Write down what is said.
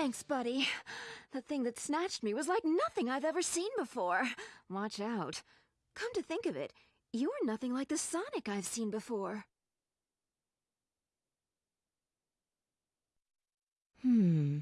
Thanks, buddy. The thing that snatched me was like nothing I've ever seen before. Watch out. Come to think of it, you are nothing like the Sonic I've seen before. Hmm.